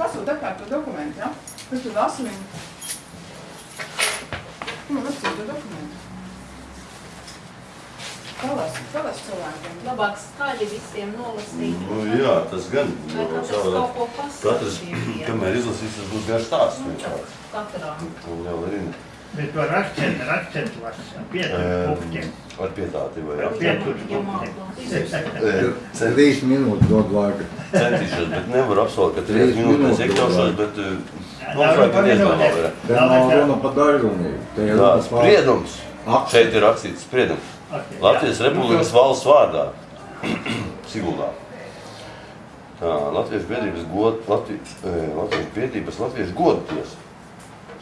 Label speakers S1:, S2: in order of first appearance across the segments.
S1: pasūta atkārt to dokumentu, ja? Kas tur lasa viņu? Nu, lasīt to dokumentu. Palasi, palasi cilvēkiem.
S2: Labāk skaļi visiem nolasīt.
S3: Nu, jā, tas gan.
S2: Vai
S3: nu,
S2: katrs kaut ko pasaka
S3: Katrs, kamēr izlasīs, tas būs garš stāsts
S2: Nu. Katrā.
S3: Un jau arī ne.
S4: Bet var akcentu, ar akcentu var pietur punktiem.
S3: Ar pietāti vai jā.
S4: Pietur
S2: Ja
S4: punktiem.
S5: Trīs minūtes dod laika.
S3: Centīšos, bet nevaru apsolīt, ka trīs minūtes iekļaušos, bet eh,
S4: Nav
S3: noslēgt diezgan labi.
S5: Te nav runa par daļrunību. Par
S3: spriedums. Šeit ir rakstīts spriedums. Latvijas Republikas valsts vārdā. Siguldā. Tā, Latvijas biedrības god, Latvi, eh, Latvijas biedrības Latviešu godu tiesa.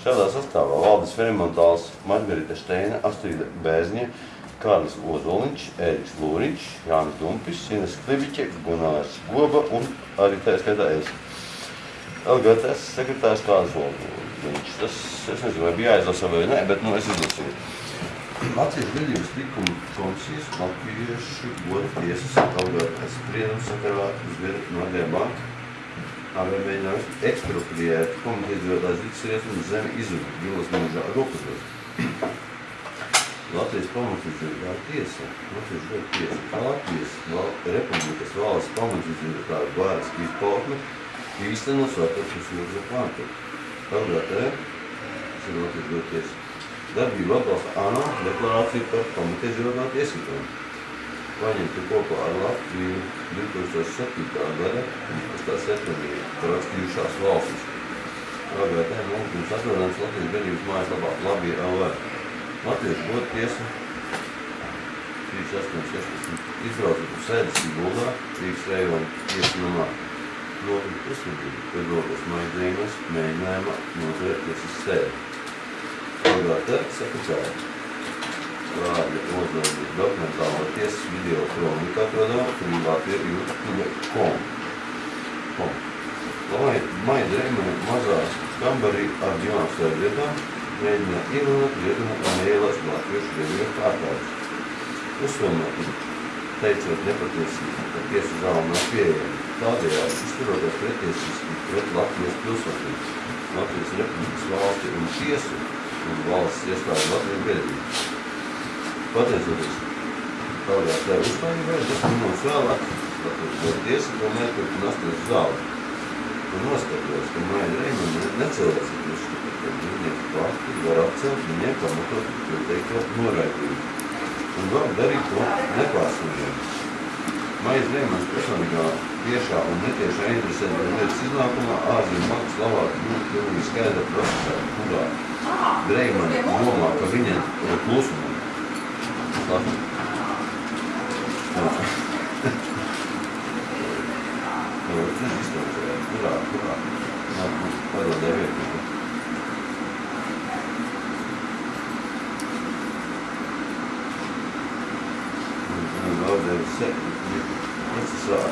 S3: Šādā sastāvā Valdis Ferimontāls, Margarita Steina, Astrīda Bēzņa, Kārlis Ozoliņš, Ēriks Lūriņš, Jānis Dumpis, Ines Klibiķe, Gunārs Goba un arī tā skaitā es. LGTS sekretārs Kārlis Ozoliņš. Tas, es nezinu, vai bija jāizlasa vai nē, bet nu es izlasīju. Latvijas biedrības likuma komisijas Latviešu goda tiesas LGTS spriedums sakarā uz vienu no Adriā banka Mēģinājums ekspropriēt komitēdzīvotājs Rīgas un zemi izudu Gilas mūžā rokas. Latvijas pamatīdzīvotāja tiesa, Latvijas goda tiesa, kā Latvijas val, Republikas valsts pamatīdzīvotāja vārds izpautne īstenos starptautiskas jūras plāntu. LGT, tas ir Latvijas goda tiesa, darbību atbalsta ANO deklarāciju par pamatīdzīvotāju tiesībām paņemti kopā ar Latviju 2007. gada 8. septembrī parakstījušās valstis. LGT lūgums atrodams Latvijas biedrības mājaslapā Labi LV. Latvijas godu tiesa 3816 izbraucot uz sēdes Siguldā, Rīgas rejona tiesa namā. Notika uzsvedību, kad rokas maidzījumus mēģinājumā noturēt tiesas sēdi. LGT sekretāri vārdi uzlādīt dokumentālo tiesas video kronika atrodama privātie YouTube.com. Com. Lai Maida Reimana mazā kambarī ar divām sēdvietām mēģina ierunāt vietinu un ielast latviešu viedrieku pārkāpus. Uzsvērt, teicot nepatiesību, ka tiesa zāle nav pieejama. Tādējādi izturoties pretiesiski pret Latvijas pilsotiem, Latvijas Republikas valsti un tiesu un valsts iestādi Latvijas biedrību. Pateicoties tev uzstājībai, tas minūtes vēlāk, tad tiesa tomēr turpina asties zāli. Un noskatos, ka Maija Reimana necilvēcīgi uzskata, ka dzīvnieku fakti var atcelt viņiem pamatot ieteikto noraidījumu. Un var darīt to nepārsniedzami. Maijas Reimans personīgā tiešā un netiešā interesē par lietas iznākumā ārzemju bankas slavāk būtu pilnīgi skaidra procesā, kurā Reimana domā, ka viņa ir klusuma Labi. Jā. Jā, tas izstāstījās. Kurā, kurā? Jā, nu, parodē vietā. Un vēl devis sekti. Procesā.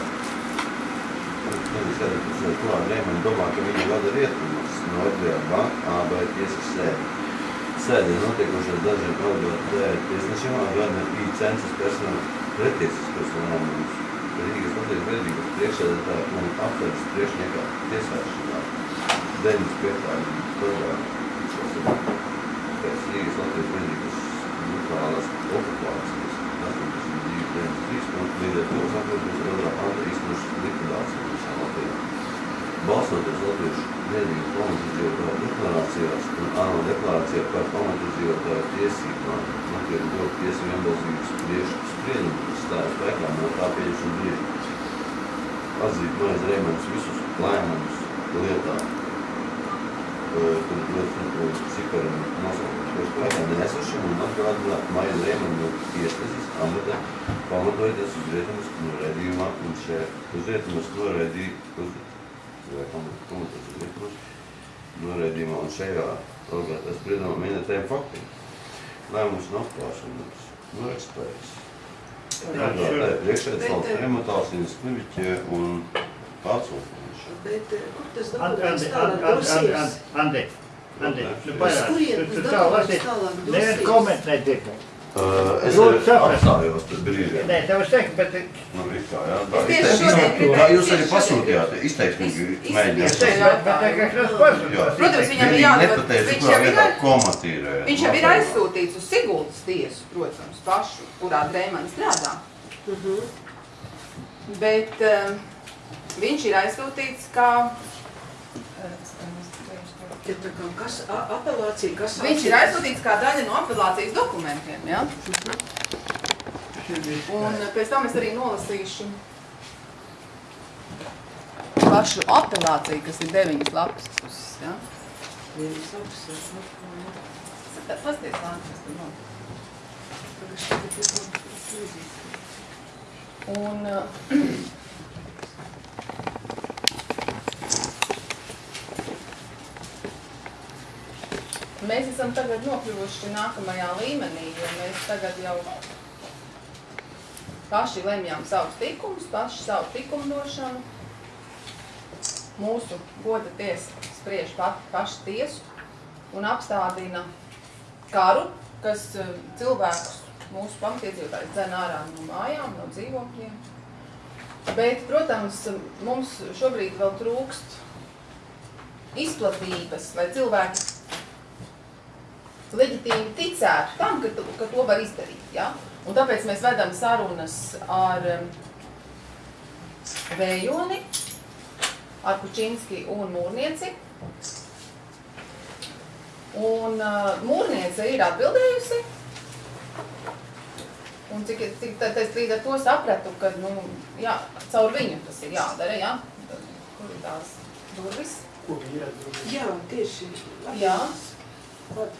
S3: Tad es arī pēc kurā Reiman domā, ka viņa vada rietumus no banka AB tiesas sēdi sēdē notiekošās dažiem LGT tiesnešiem gada bija census personāla pretiesiskas lēmumus. Rīgas Latvijas biedrības priekšsēdētāja un aptveres priekšniekā tiesāšanā 95. gadā. Pēc Rīgas Latvijas biedrības brutālās okupācijas 82.93 un līdz ar to otrā panta īstenošas likvidācija visā Latvijā. Balstoties Latviešu biedrības pamatizdzīvotāju deklarācijās un ANO deklarācijā par pamatizdzīvotāju tiesībām, Latvijas godu tiesa vienbalsības priešu spriedumu, kas stāja spēkā no tā pieņemšana brīža. Atzīt Maijas Reimans visus lēmumus lietā, kur ļoti ciparam nosaukumu, ko spēkā neesošam un atgādināt Maijas Reimanu tiesnesis amatā, pamatojoties uz rietumas noraidījumā un šajā uz rietumas noraidījumu noraidījumā un šajā orgātā spriedumā minētajiem faktiem. Lēmums nav klāšanas, norakstējis. Orgātā priekšēdz valsts remotālsīnas kliviķie un pārsūkums.
S6: Bet kur tas dokuments tālāk dosies?
S4: Andi, Andi, nu
S6: kurien
S4: tu,
S6: tālāk dosies?
S4: komentēt tikai.
S3: Uh, es
S4: saprast.
S3: apstājos brīdī.
S4: Nē, tev es teiktu, bet
S3: Nu, it kā, jā. Tā,
S1: Es tieši
S3: izteiks-
S1: šodien
S3: izteiks-
S1: gribēju-
S3: tā jūs arī pasūtījāt, izteiksmīgi
S1: Iz- iz-
S3: mēģināt.
S1: Protams, viņam ir
S3: nepateica,
S1: viņš jau ir
S3: komatīrē.
S1: Viņš jau ir aizsūtīts uz Siguldas tiesu, protams, pašu, kurā Dreimana strādā. Bet um, viņš ir aizsūtīts kā...
S6: Ja tā kā kas, a- apelācija, kas
S1: Viņš ir aizsūtīts kā daļa no apelācijas dokumentiem, ja? Un pēc tam es arī nolasīšu pašu apelāciju, kas ir deviņas lapas puses, ja?
S6: Vienas labs, jā, nu,
S1: Pasties, Lāns, kas tur nav. Un mēs esam tagad nokļuvuši nākamajā līmenī, jo mēs tagad jau paši lemjām savus likumus, paši savu likumdošanu. Mūsu goda tiesa spriež pat, paši tiesu un apstādina karu, kas uh, cilvēkus, mūsu pamatiedzīvotājus dzen ārā no mājām, no dzīvokļiem. Bet, protams, mums šobrīd vēl trūkst izplatības, lai cilvēki leģitīmi ticētu tam, ka, tu- ka to var izdarīt. Ja? Un tāpēc mēs vedam sarunas ar um, Vējoni, ar Kučinski un Mūrnieci. Un uh, Mūrniece ir atbildējusi. Un cik, cik tad es līdz ar to sapratu, ka, nu, jā, caur viņu tas ir jādara, jā? Kur ir tās durvis?
S6: Jā, tieši.
S1: Jā.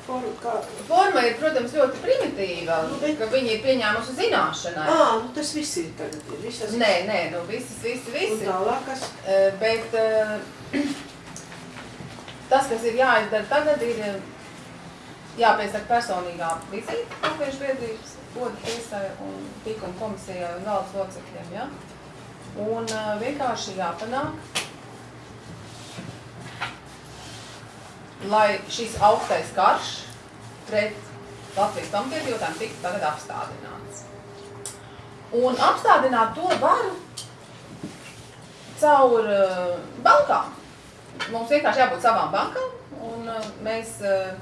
S6: Forma, kā...
S1: Forma ir, protams, ļoti primitīva,
S6: Nu, bet-
S1: ka viņi ir pieņēmuši zināšanai.
S6: Ā, nu tas viss ir tagad, ir visas...
S1: Nē, nē, nu visas, visi,
S6: Un
S1: visi.
S6: tālāk, kas...
S1: Eh, Bet tas, kas ir jāizdara tagad, ir jāpiesaka personīgā vizīte Latviešu biedrības goda tiesai un tīkuma komisijai un valdes locekļiem, ja? Un vienkārši jāpanāk, lai šis augstais karš pret Latvijas pamatiedzīvotājiem tiktu tagad apstādināts. Un apstādināt to varu caur uh, bankām. Mums vienkārši jābūt savām bankām un uh, mēs uh,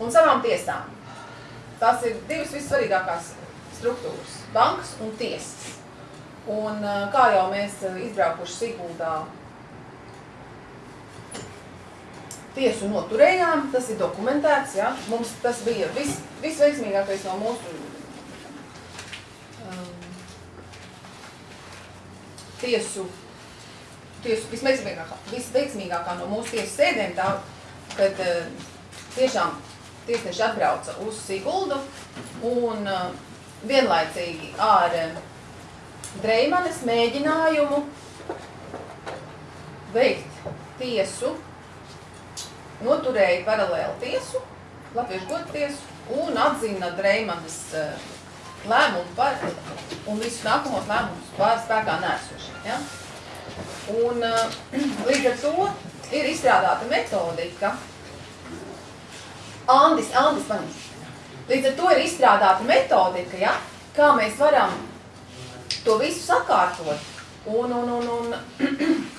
S1: un savām tiesām. Tas ir divas vissvarīgākās struktūras - bankas un tiesas. Un kā jau mēs izbraukuši Siguldā tiesu noturējām, tas ir dokumentēts, ja? Mums tas bija vis, visveiksmīgākais no mūsu um, tiesu, tiesu visveiksmīgākā, visveiksmīgākā no mūsu tiesu sēdēm tā, kad uh, tiešām tiesneši atbrauca uz Siguldu un uh, vienlaicīgi ar uh, Dreimanes mēģinājumu veikt tiesu, noturēja paralēli tiesu, Latviešu godu tiesu un atzina Dreimanes uh, lēmumu par, un visus nākamos lēmumus par spēkā nēsošiem. Ja? Un uh, līdz ar to ir izstrādāta metodika. Andis, Andis, man. Līdz ar to ir izstrādāta metodika, ja? kā mēs varam to visu sakārtot. Un, un, un, un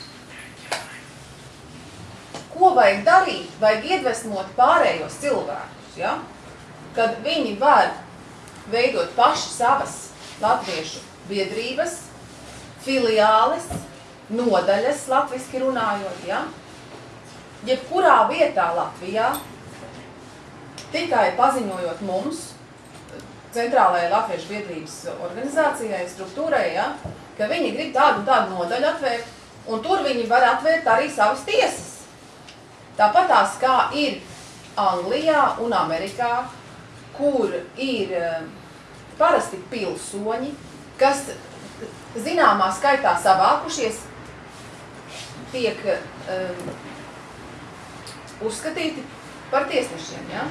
S1: ko vajag darīt? Vajag iedvesmot pārējos cilvēkus, ja? kad viņi var veidot paši savas latviešu biedrības, filiāles, nodaļas, latviski runājot, ja? jebkurā vietā Latvijā, tikai paziņojot mums, centrālajai latviešu biedrības organizācijai, struktūrai, ja, ka viņi grib tādu un tādu nodaļu atvērt, un tur viņi var atvērt arī savas tiesas. Tāpat tās kā ir Anglijā un Amerikā, kur ir eh, parasti pilsoņi, kas zināmā skaitā savākušies, tiek um, uzskatīti par tiesnešiem, ja?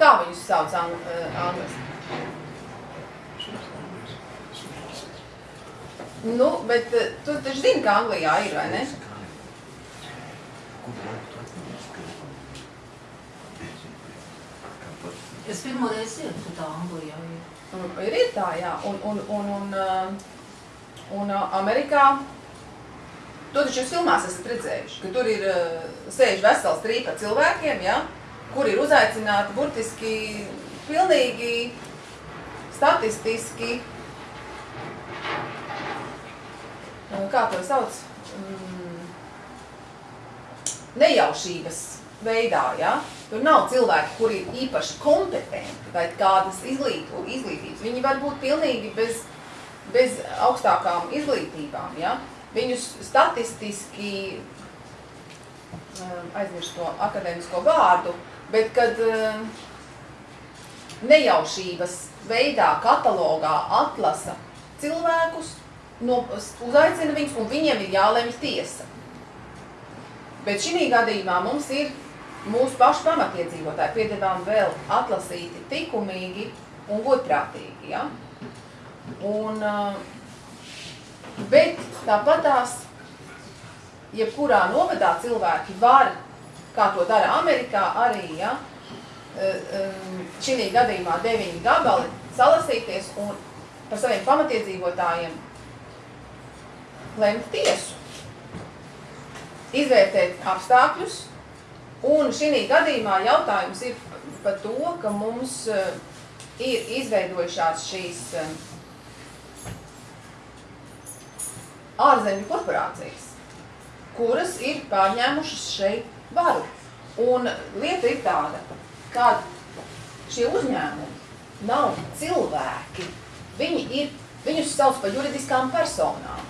S1: Kā viņus sauc ang angliski? Nu, bet tu taču zini, ka Anglijā ir, vai ne?
S2: Es pirmoreiz dzirdu, ka tā Anglijā.
S1: Un Ir, ir tā, jā. Un, un, un, un, uh, un uh, Amerikā, to taču jūs filmās esat redzējuši, ka tur ir uh, sēž vesels trīpa cilvēkiem, ja, kuri ir uzaicināti burtiski pilnīgi statistiski, kā to sauc, mm, nejaušības veidā, ja? Tur nav cilvēki, kuri ir īpaši kompetenti vai kādas izglītu, izglītības. Viņi var būt pilnīgi bez, bez augstākām izglītībām, ja? Viņus statistiski, um, aizmirst to akadēmisko vārdu, bet kad um, nejaušības veidā, katalogā atlasa cilvēkus, no, uzaicina viņus un viņiem ir jālemj tiesa. Bet šī gadījumā mums ir mūsu pašu pamatiedzīvotāji piedevām vēl atlasīti likumīgi un godprātīgi. Ja? Un, uh, bet tāpatās, jebkurā novadā cilvēki var, kā to dara Amerikā, arī ja, šī gadījumā deviņi gabali salasīties un par saviem pamatiedzīvotājiem lemt tiesu, izvērtēt apstākļus, un šī gadījumā jautājums ir par to, ka mums uh, ir izveidojušās šīs uh, ārzemju korporācijas, kuras ir pārņēmušas šeit varu. Un lieta ir tāda, ka šie uzņēmumi nav cilvēki, viņi ir, viņus sauc par juridiskām personām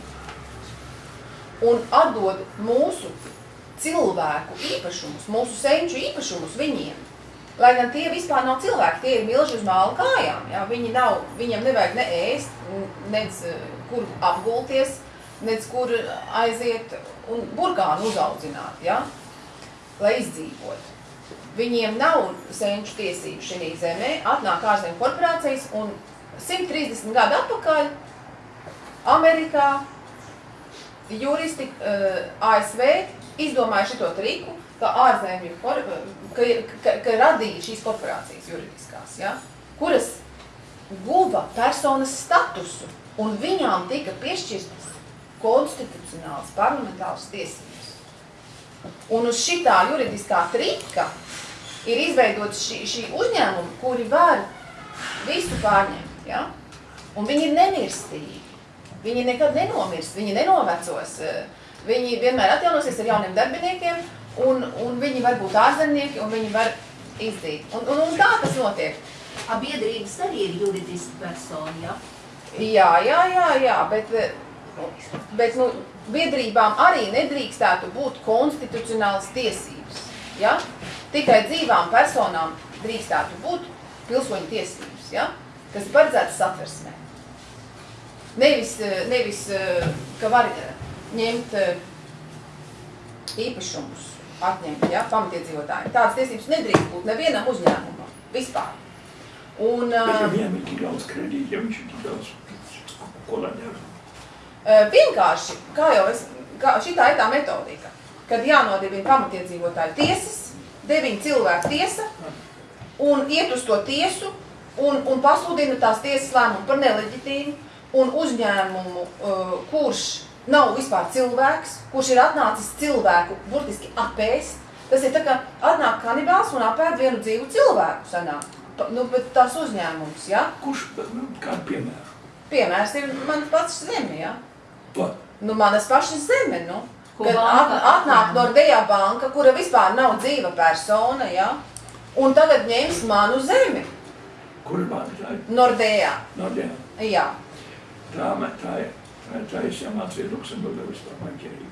S1: un atdod mūsu cilvēku īpašumus, mūsu senču īpašumus viņiem. Lai gan tie vispār nav cilvēki, tie ir milži uz māla kājām. Ja? Viņi nav, viņiem nevajag ne ēst, nec eh, kur apgulties, nec kur aiziet un burkānu uzaudzināt, ja? lai izdzīvotu. Viņiem nav senču tiesību šī zemē, atnāk ārzemju korporācijas un 130 gadu atpakaļ Amerikā juristi uh, eh, ASV izdomāja šito triku, ka ārzemju, ka, ka, ka radīja šīs korporācijas juridiskās, ja, kuras guva personas statusu un viņām tika piešķirtas konstitucionāls parlamentārs tiesības. Un uz šitā juridiskā trika ir izveidot šī, šī uzņēmuma, kuri var visu pārņemt, ja? un viņi ir nemirstīgi. Viņi nekad nenomirst, viņi nenovecos. Viņi vienmēr atjaunosies ar jauniem darbiniekiem, un, un viņi var būt ārzemnieki, un viņi var izdīt. Un, un, un tā tas notiek.
S2: A biedrības arī ir juridiski personi, ja?
S1: Jā, jā, jā, jā, bet, bet nu, biedrībām arī nedrīkstētu būt konstitucionālas tiesības. Ja? Tikai dzīvām personām drīkstētu būt pilsoņu tiesības, ja? kas paredzētas satversmē. Nevis, nevis, ka var ņemt īpašumus, atņemt, ja, pamatiedzīvotājiem. Tādas tiesības nedrīkst būt nevienam uzņēmumam, vispār. Un,
S7: Bet ja viņiem ir tik daudz kredīti, ja viņš ir tik daudz, ko lai dara?
S1: Vienkārši, kā jau es, kā, šitā ir tā metodika, kad jānodibina pamatiedzīvotāju tiesas, deviņu cilvēku tiesa, un iet uz to tiesu, un, un pasludina tās tiesas lēmumu par neleģitīmu, un uzņēmumu, uh, kurš nav vispār cilvēks, kurš ir atnācis cilvēku burtiski apēst. Tas ir tā kā atnāk kanibāls un apēd vienu dzīvu cilvēku sanāk. Nu, bet tās uzņēmums, ja?
S7: Kurš, nu, kādu piemēru?
S1: Piemērs ir manas pats zeme, ja?
S7: To.
S1: Nu, manas pašas zeme, nu.
S2: Ko
S1: Kad
S2: banka
S1: at, atnāk? Nordea banka, kura vispār nav dzīva persona, ja? Un tagad ņems manu zemi.
S7: Kur man ir?
S1: Nordea,
S7: No, jā.
S1: jā.
S7: Tā, man- tā ir, tā es jāmācīju Luksemburgā vispār banķierību.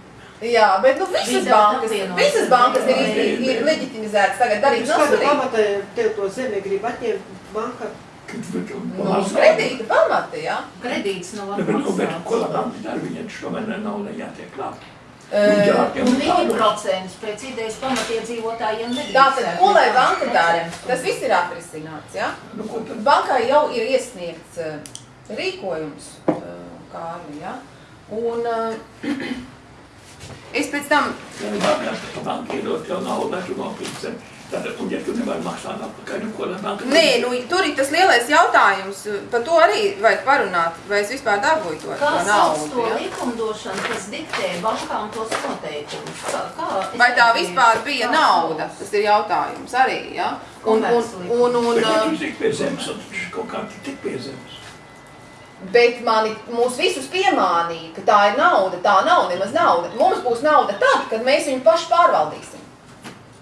S1: Jā, bet nu visas bankas, visas bankas ir,
S7: Jā,
S1: ir, ir leģitimizētas tagad darīt
S6: kādu
S1: nosarīt.
S6: pamatā tev to zemi grib atņemt banka?
S1: Nu, kredīta pamati, jā.
S2: Kredīts nav
S7: Ne, bet, nu, bet, ko
S2: atmaksāts.
S7: la banka dara, viņiem tomēr ne nauda jātiek klāt.
S1: Eh,
S2: Un viņi procentus pēc idejas pamatiedzīvotājiem nedrīkst.
S1: Tātad, ko lai banka dara? Tas viss ir atrisināts, jā.
S7: Nu, ko tad?
S1: Bankai jau ir iesniegts rīkojums, Kārli, jā. Un eh, es pēc tam,
S7: Ja banka, ka banka iedod tev naudu, tu nopirksi Tad, un ja tu nevari maksāt atpakaļ, nu ko lai banka?
S1: Nē, nu, tur ir tas lielais jautājums. Par to arī vajag parunāt, vai es vispār dabūju to,
S2: Kā
S1: to
S2: sauc
S1: naudu.
S2: to
S1: Ja?
S2: likumdošanu, kas diktē bankām tos noteikumus? Kā, kā
S1: Vai tā vispār bija
S2: kā
S1: nauda?
S2: sauc?
S1: Tas ir jautājums arī. Ja? Un, un,
S2: Komerclikums.
S1: un, un,
S7: Bet ja
S1: un,
S7: tu tik pie zemes, tad tu kaut kā tu tik pie zemes.
S1: Bet mani, mūs visus piemānīja, ka tā ir nauda. Tā nav nemaz nauda. Mums būs nauda tad, kad mēs viņu paši pārvaldīsim.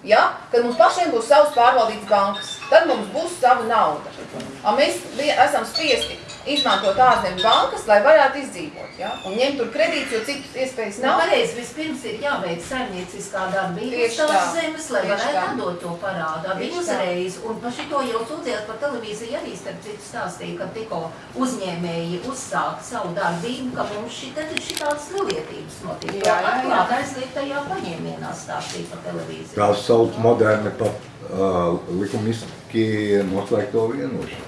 S1: Ja? Kad mums pašiem būs savas pārvaldītas bankas, tad mums būs sava nauda. A, mēs esam spiesti izmantot ārzemju bankas, lai varētu izdzīvot. Ja? Un ņemt tur kredītus, jo citas iespējas
S2: Nu,
S1: nav.
S2: pareizi, vispirms ir jāveic saimnieciskā darbība uz tās
S1: tā.
S2: zemes, lai varētu atdot to Bija
S1: tā.
S2: uzreiz, un par šito jau sūdzējās par televīziju arī starp citu stāstīja, ka tikko uzņēmēji uzsāka savu darbību, ka mums šitad ir šitādas nelietības notiek.
S1: Jā, jā, jā.
S2: Atklāt aizliegtajā paņēmienā stāstīja par televīziju.
S5: Tās sauc moderni pat uh, likumiski noslēgto vienošanos.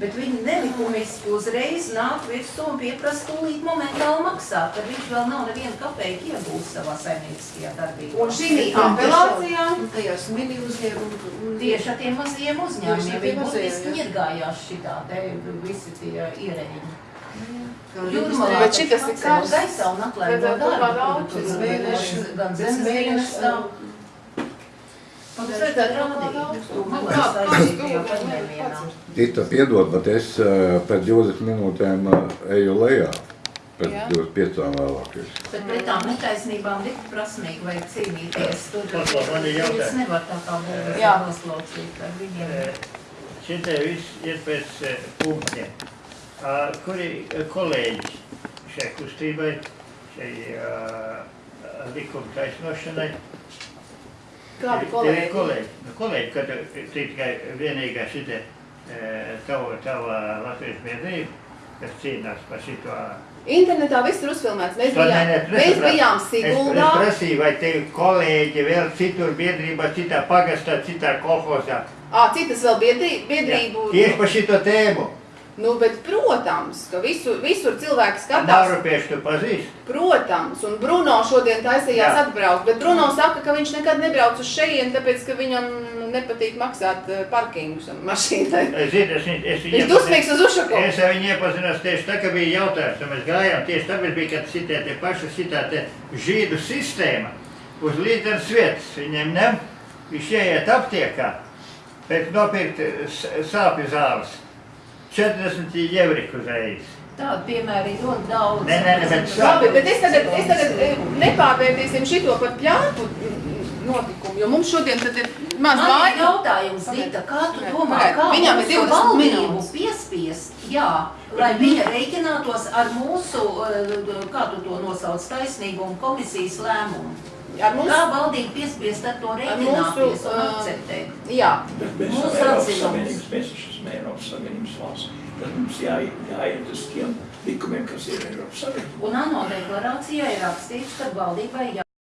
S2: Bet viņi nelikumiski uzreiz nāk virsū un pieprasa tūlīt momentāli maksāt, kad viņš vēl nav nevienu kapeiku iegūst savā saimnieciskajā darbībā.
S1: Un šī apelācijā
S6: tajos mini uzņēmumos.
S2: Tieši ar tiem mazajiem uzņēmumiem, viņi
S6: jā.
S2: iegājās šitā te visi tie ierēģi.
S6: Kā
S2: Jūrmalā
S1: Bet šitas ir kāds-
S2: gaisā un atlaiž no darba, gan zemes
S6: mēneša,
S2: dienestā. Un tas redzēt rādīt, tu malā saistītajā paņēmienā.
S5: Tita, piedod, bet es uh, pēc 20 minūtēm uh, eju lejā. Pēc
S1: Jā.
S5: 25 vēlākais.
S2: Bet pret tām netaisnībām tik prasmīgi vajag cīnīties. Tur. Jūs nevar tā kā būvēt
S1: Jā.
S2: noslaucīt ar viņiem.
S4: Šitie viss ir pēc eh, punktiem. Kuri eh, kolēģi šai kustībai, šai likuma taisnošanai?
S1: Kādi
S4: Tev ir
S1: kolēģi?
S4: kolēģi, nu, kolēģi, ka tu tu tikai vienīgā šitie eh, tava, tava latviešu biedrība, kas cīnās par šito.
S1: Internetā viss ir uzfilmēts. Mēs
S4: To
S1: bijām,
S4: nē, nē, tu
S1: mēs
S4: nesaprati.
S1: bijām
S4: Es, es
S1: Siguldā.
S4: prasīju, vai tev kolēģi vēl citur biedrībā, citā pagastā, citā kolhozā.
S1: Ā, citas vēl biedrī, biedrību.
S4: Tieši par šito tēmu.
S1: Nu, bet, protams, ka visu, visur cilvēki skatās.
S4: Nauropiešu tu pazīsti.
S1: Protams, un Bruno šodien taisījās
S4: Jā.
S1: atbraukt, bet Bruno saka, ka viņš nekad nebrauc uz šejienu, tāpēc, ka viņam nepatīk maksāt eh, parkingus mašīnai.
S4: Es zinu, es, es, viņu
S1: Viņš dusmīgs uz Ušakovu.
S4: Es ar viņu iepazinos tieši tā, ka bija jautājums, un mēs gājām tieši tāpēc bija, kad šitie tie paši šitā te žīdu sistēma uz līdzenas vietas. Viņiem nem, viņš ieiet aptiekā, pēc nopirkt sāpju zāles. 40 jevriku uzreiz.
S2: Tādu piemēru ir ļoti daudz.
S4: Nē, nē, nē, bet
S1: Labi, bet es tagad, es tagad eh, nepārvērtīsim šito par pļāpu notikumu, jo mums šodien tad ir maz
S2: Man ir
S1: laika.
S2: jautājums, Dita, kā tu domā, kā
S1: viņam ir
S2: mūsu
S1: 20
S2: valdību
S1: minūtes.
S2: piespiest, jā, lai viņa reiķinātos ar mūsu, eh, kā tu to nosauc, taisnīgumu komisijas lēmumu?
S1: Ar
S2: Kā
S1: mums,
S2: valdība piespiest ar to
S1: mūsu,
S2: reiķināties un
S1: eh,
S2: akceptēt?
S1: jā,
S7: Bet mēs
S2: Mūsu
S7: esam Eiropas. Savienības, mēs esam Eiropas Savienības valsts. Tad mums jāiet, uz tiem likumiem, kas ir Eiropas Savienībā.
S2: Un ANO deklarācijā ir rakstīts, ka valdībai jā.